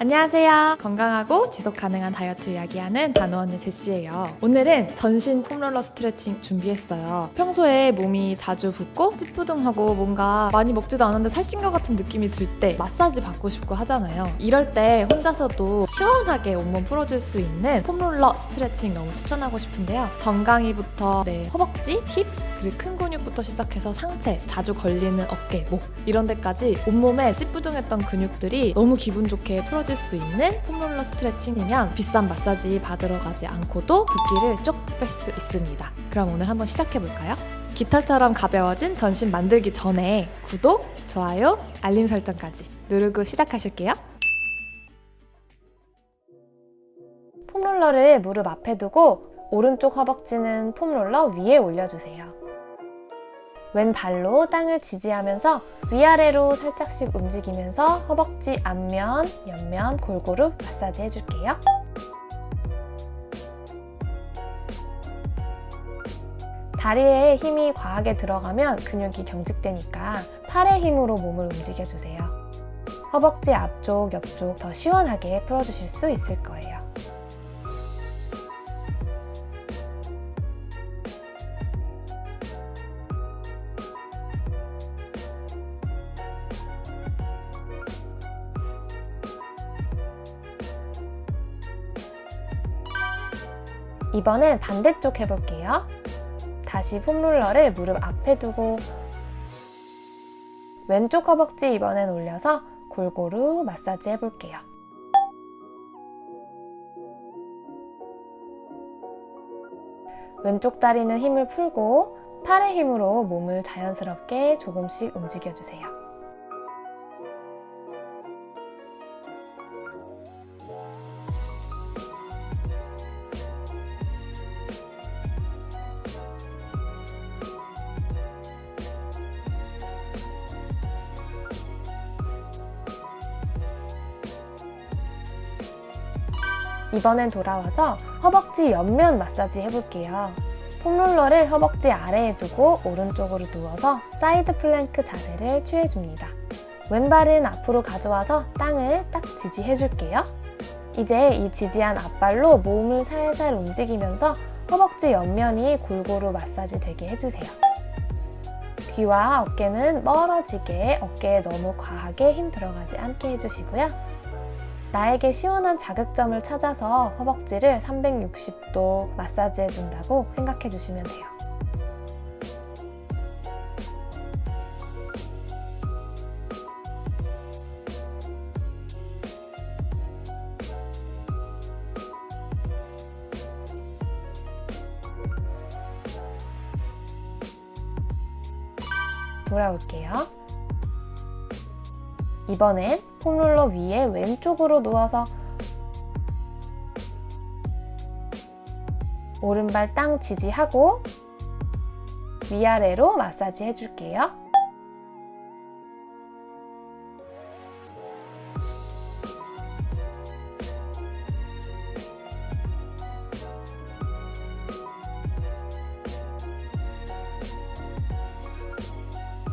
안녕하세요. 건강하고 지속 가능한 다이어트 이야기하는 단호언니 제시예요. 오늘은 전신 폼롤러 스트레칭 준비했어요. 평소에 몸이 자주 붓고 찌뿌둥하고 뭔가 많이 먹지도 않았는데 살찐 것 같은 느낌이 들 때 마사지 받고 싶고 하잖아요. 이럴 때 혼자서도 시원하게 온몸 풀어줄 수 있는 폼롤러 스트레칭 너무 추천하고 싶은데요. 정강이부터 네, 허벅지, 힙, 그리고 큰 근육부터 시작해서 상체, 자주 걸리는 어깨, 목 이런 데까지 온몸에 찌뿌둥했던 근육들이 너무 기분 좋게 풀어질 수 있는 폼롤러 스트레칭이면 비싼 마사지 받으러 가지 않고도 붓기를 쪽뺄수 있습니다. 그럼 오늘 한번 시작해 볼까요? 깃털처럼 가벼워진 전신 만들기 전에 구독, 좋아요, 알림 설정까지 누르고 시작하실게요. 폼롤러를 무릎 앞에 두고 오른쪽 허벅지는 폼롤러 위에 올려주세요. 왼발로 땅을 지지하면서 위아래로 살짝씩 움직이면서 허벅지 앞면, 옆면 골고루 마사지 해줄게요. 다리에 힘이 과하게 들어가면 근육이 경직되니까 팔의 힘으로 몸을 움직여주세요. 허벅지 앞쪽, 옆쪽 더 시원하게 풀어주실 수 있을 거예요. 이번엔 반대쪽 해볼게요. 다시 폼롤러를 무릎 앞에 두고 왼쪽 허벅지 이번엔 올려서 골고루 마사지 해볼게요. 왼쪽 다리는 힘을 풀고 팔의 힘으로 몸을 자연스럽게 조금씩 움직여주세요. 이번엔 돌아와서 허벅지 옆면 마사지 해볼게요. foam roller를 허벅지 아래에 두고 오른쪽으로 누워서 side plank 자세를 취해줍니다. 왼발은 앞으로 가져와서 땅을 딱 지지해줄게요. 이제 이 지지한 앞발로 몸을 살살 움직이면서 허벅지 옆면이 골고루 마사지 되게 해주세요. 귀와 어깨는 멀어지게 어깨에 너무 과하게 힘 들어가지 않게 해주시고요. 나에게 시원한 자극점을 찾아서 허벅지를 360도 마사지 해준다고 생각해 주시면 돼요. 돌아올게요. 이번엔 폼롤러 위에 왼쪽으로 누워서 오른발 땅 지지하고 위아래로 마사지 해줄게요.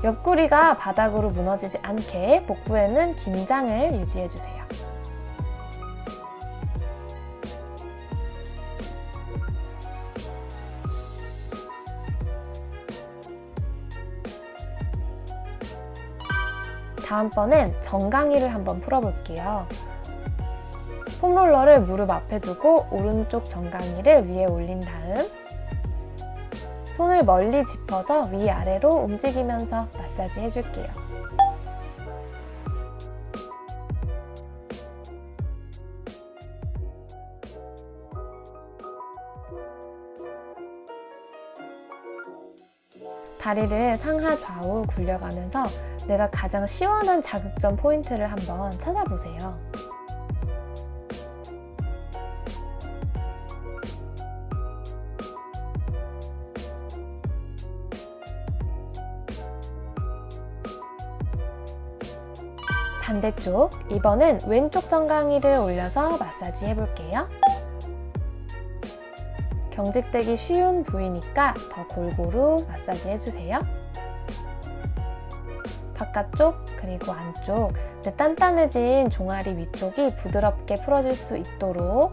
옆구리가 바닥으로 무너지지 않게 복부에는 긴장을 유지해주세요. 다음번엔 정강이를 한번 풀어볼게요. 폼롤러를 무릎 앞에 두고 오른쪽 정강이를 위에 올린 다음 손을 멀리 짚어서 위아래로 움직이면서 마사지 해줄게요. 다리를 상하 좌우 굴려가면서 내가 가장 시원한 자극점 포인트를 한번 찾아보세요. 반대쪽 이번엔 왼쪽 정강이를 올려서 마사지 해볼게요. 경직되기 쉬운 부위니까 더 골고루 마사지 해주세요. 바깥쪽 그리고 안쪽 네, 단단해진 종아리 위쪽이 부드럽게 풀어질 수 있도록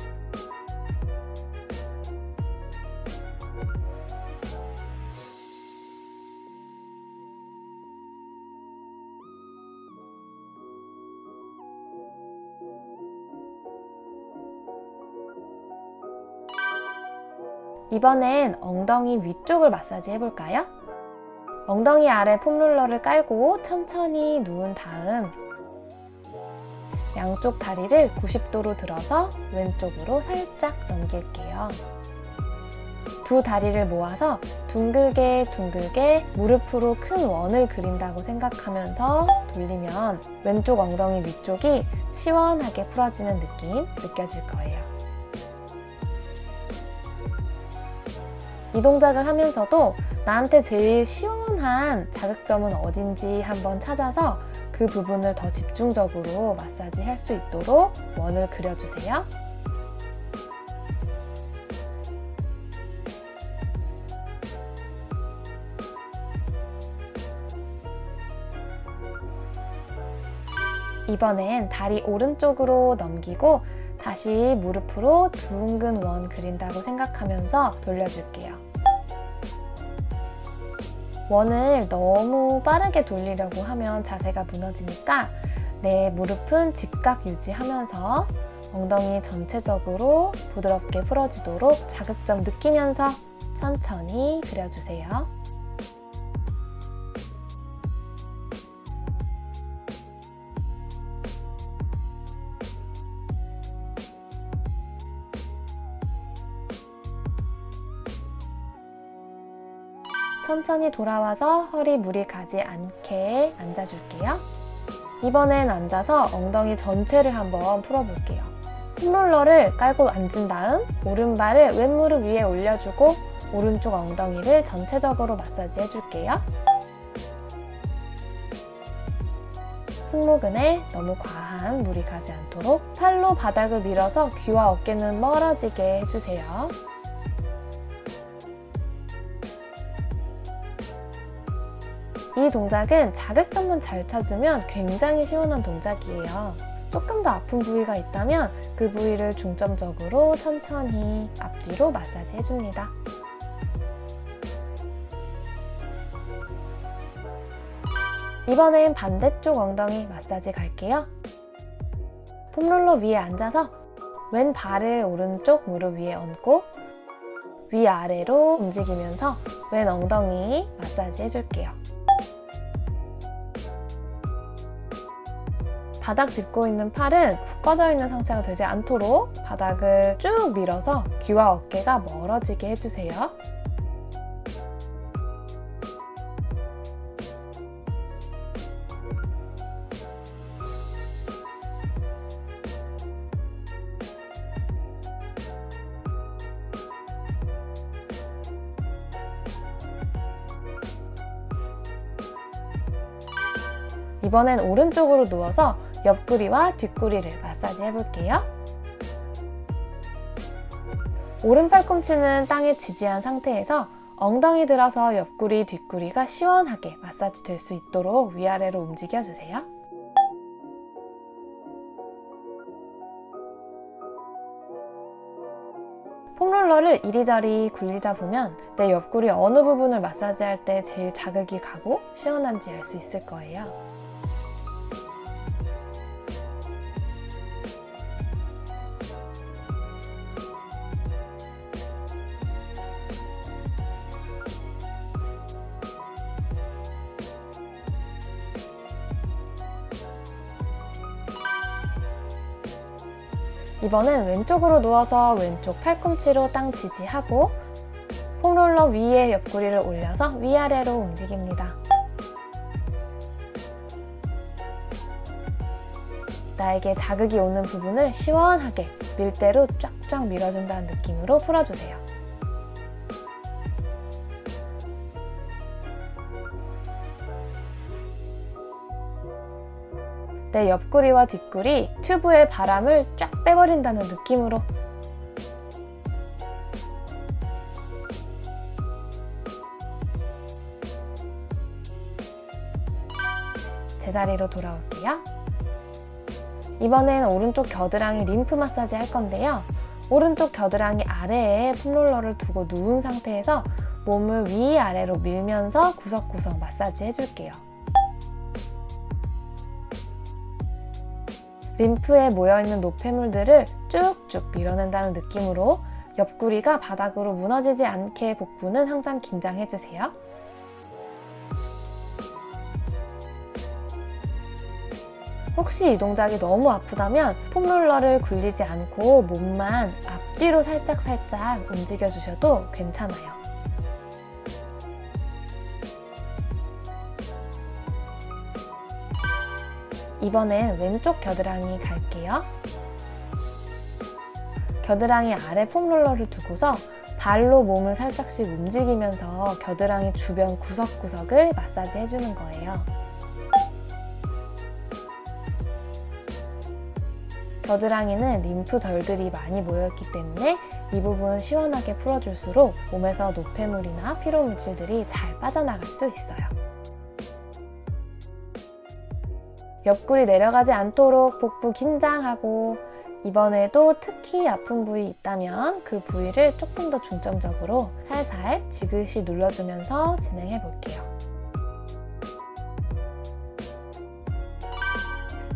이번엔 엉덩이 위쪽을 마사지 해볼까요? 엉덩이 아래 폼롤러를 깔고 천천히 누운 다음 양쪽 다리를 90도로 들어서 왼쪽으로 살짝 넘길게요. 두 다리를 모아서 둥글게 둥글게 무릎으로 큰 원을 그린다고 생각하면서 돌리면 왼쪽 엉덩이 위쪽이 시원하게 풀어지는 느낌 느껴질 거예요. 이 동작을 하면서도 나한테 제일 시원한 자극점은 어딘지 한번 찾아서 그 부분을 더 집중적으로 마사지 할 수 있도록 원을 그려주세요. 이번엔 다리 오른쪽으로 넘기고 다시 무릎으로 둥근 원 그린다고 생각하면서 돌려줄게요. 원을 너무 빠르게 돌리려고 하면 자세가 무너지니까 내 무릎은 직각 유지하면서 엉덩이 전체적으로 부드럽게 풀어지도록 자극점 느끼면서 천천히 그려주세요. 천천히 돌아와서 허리 무리 가지 않게 앉아줄게요. 이번엔 앉아서 엉덩이 전체를 한번 풀어볼게요. 폼롤러를 깔고 앉은 다음 오른발을 왼무릎 위에 올려주고 오른쪽 엉덩이를 전체적으로 마사지 해줄게요. 승모근에 너무 과한 무리 가지 않도록 팔로 바닥을 밀어서 귀와 어깨는 멀어지게 해주세요. 이 동작은 자극점만 잘 찾으면 굉장히 시원한 동작이에요. 조금 더 아픈 부위가 있다면 그 부위를 중점적으로 천천히 앞뒤로 마사지 해줍니다. 이번엔 반대쪽 엉덩이 마사지 갈게요. 폼롤러 위에 앉아서 왼 발을 오른쪽 무릎 위에 얹고 위아래로 움직이면서 왼 엉덩이 마사지 해줄게요. 바닥 짚고 있는 팔은 푹 꺼져 있는 상태가 되지 않도록 바닥을 쭉 밀어서 귀와 어깨가 멀어지게 해주세요. 이번엔 오른쪽으로 누워서 옆구리와 뒷구리를 마사지 해볼게요. 오른 팔꿈치는 땅에 지지한 상태에서 엉덩이 들어서 옆구리, 뒷구리가 시원하게 마사지 될 수 있도록 위아래로 움직여주세요. 폼롤러를 이리저리 굴리다 보면 내 옆구리 어느 부분을 마사지할 때 제일 자극이 가고 시원한지 알 수 있을 거예요. 이번엔 왼쪽으로 누워서 왼쪽 팔꿈치로 땅 지지하고 폼롤러 위에 옆구리를 올려서 위아래로 움직입니다. 나에게 자극이 오는 부분을 시원하게 밀대로 쫙쫙 밀어준다는 느낌으로 풀어주세요. 내 옆구리와 뒷구리 튜브의 바람을 쫙 빼버린다는 느낌으로 제자리로 돌아올게요. 이번엔 오른쪽 겨드랑이 림프 마사지 할 건데요. 오른쪽 겨드랑이 아래에 폼롤러를 두고 누운 상태에서 몸을 위아래로 밀면서 구석구석 마사지 해줄게요. 림프에 모여있는 노폐물들을 쭉쭉 밀어낸다는 느낌으로 옆구리가 바닥으로 무너지지 않게 복부는 항상 긴장해주세요. 혹시 이 동작이 너무 아프다면 폼롤러를 굴리지 않고 몸만 앞뒤로 살짝살짝 움직여주셔도 괜찮아요. 이번엔 왼쪽 겨드랑이 갈게요. 겨드랑이 아래 폼롤러를 두고서 발로 몸을 살짝씩 움직이면서 겨드랑이 주변 구석구석을 마사지 해주는 거예요. 겨드랑이는 림프절들이 많이 모여있기 때문에 이 부분 시원하게 풀어줄수록 몸에서 노폐물이나 피로물질들이 잘 빠져나갈 수 있어요. 옆구리 내려가지 않도록 복부 긴장하고 이번에도 특히 아픈 부위 있다면 그 부위를 조금 더 중점적으로 살살 지그시 눌러주면서 진행해 볼게요.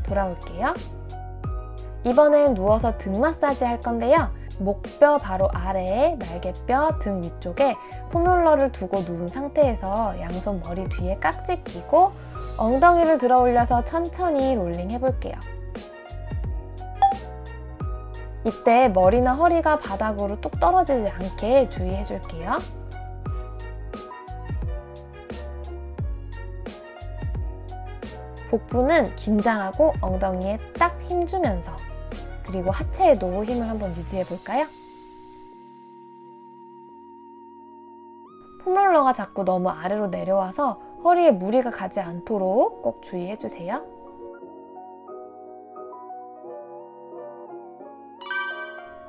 돌아올게요. 이번엔 누워서 등 마사지 할 건데요. 목뼈 바로 아래에 날개뼈 등 위쪽에 폼롤러를 두고 누운 상태에서 양손 머리 뒤에 깍지 끼고 엉덩이를 들어 올려서 천천히 롤링 해볼게요. 이때 머리나 허리가 바닥으로 뚝 떨어지지 않게 주의해줄게요. 복부는 긴장하고 엉덩이에 딱 힘주면서 그리고 하체에도 힘을 한번 유지해볼까요? 폼롤러가 자꾸 너무 아래로 내려와서 허리에 무리가 가지 않도록 꼭 주의해주세요.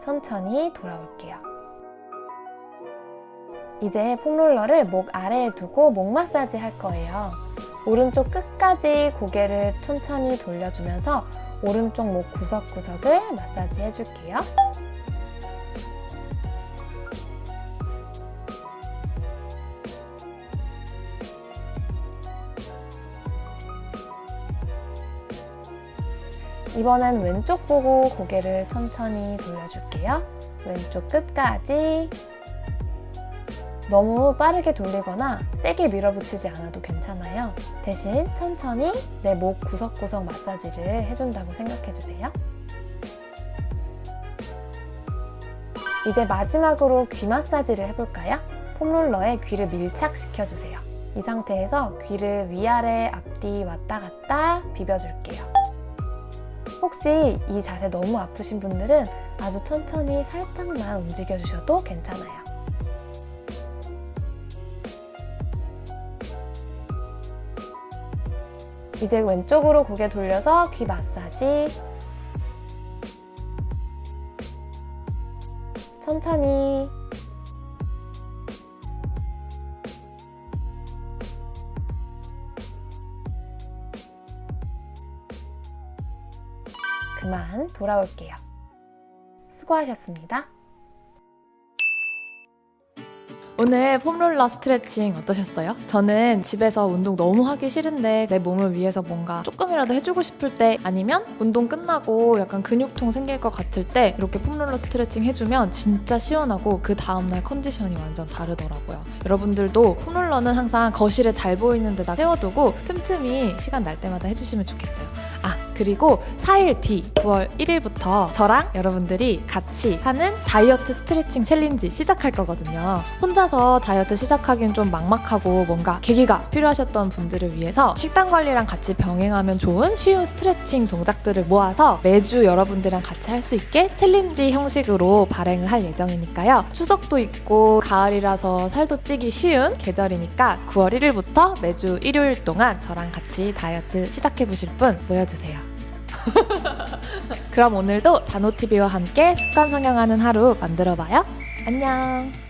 천천히 돌아올게요. 이제 폼롤러를 목 아래에 두고 목 마사지 할 거예요. 오른쪽 끝까지 고개를 천천히 돌려주면서 오른쪽 목 구석구석을 마사지 해줄게요. 이번엔 왼쪽 보고 고개를 천천히 돌려줄게요. 왼쪽 끝까지 너무 빠르게 돌리거나 세게 밀어붙이지 않아도 괜찮아요. 대신 천천히 내 목 구석구석 마사지를 해준다고 생각해주세요. 이제 마지막으로 귀 마사지를 해볼까요? 폼롤러에 귀를 밀착시켜주세요. 이 상태에서 귀를 위아래 앞뒤 왔다 갔다 비벼줄게요. 혹시 이 자세 너무 아프신 분들은 아주 천천히 살짝만 움직여주셔도 괜찮아요. 이제 왼쪽으로 고개 돌려서 귀 마사지 천천히 돌아올게요. 수고하셨습니다. 오늘 폼롤러 스트레칭 어떠셨어요? 저는 집에서 운동 너무 하기 싫은데 내 몸을 위해서 뭔가 조금이라도 해주고 싶을 때 아니면 운동 끝나고 약간 근육통 생길 것 같을 때 이렇게 폼롤러 스트레칭 해주면 진짜 시원하고 그 다음날 컨디션이 완전 다르더라고요. 여러분들도 폼롤러는 항상 거실에 잘 보이는 데다 세워두고 틈틈이 시간 날 때마다 해주시면 좋겠어요. 아 그리고 4일 뒤 9월 1일부터 저랑 여러분들이 같이 하는 다이어트 스트레칭 챌린지 시작할 거거든요. 혼자서 다이어트 시작하기는 좀 막막하고 뭔가 계기가 필요하셨던 분들을 위해서 식단 관리랑 같이 병행하면 좋은 쉬운 스트레칭 동작들을 모아서 매주 여러분들이랑 같이 할 수 있게 챌린지 형식으로 발행을 할 예정이니까요. 추석도 있고 가을이라서 살도 찌기 쉬운 계절이니까 9월 1일부터 매주 일요일 동안 저랑 같이 다이어트 시작해보실 분 모여주세요. 그럼 오늘도 단호TV와 함께 습관 성형하는 하루 만들어봐요. 안녕.